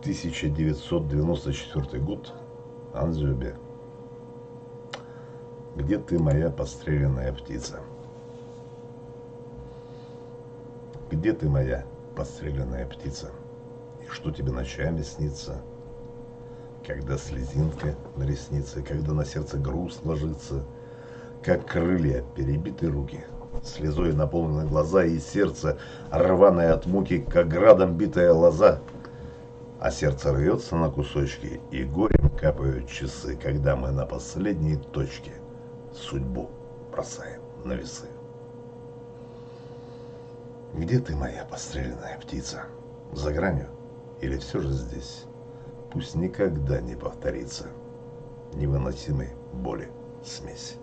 1994 год. Анзюбе. Где ты, моя подстреленная птица? Где ты, моя подстреленная птица? И что тебе ночами снится? Когда слезинка на реснице, когда на сердце груз ложится, Как крылья перебиты руки, слезой наполнены глаза И сердце, рваное от муки, как градом битая лоза, А сердце рвется на кусочки, и горем капают часы, Когда мы на последней точке судьбу бросаем на весы. Где ты, моя подстреленная птица? За гранью или все же здесь? Пусть никогда не повторится невыносимой боли смесь.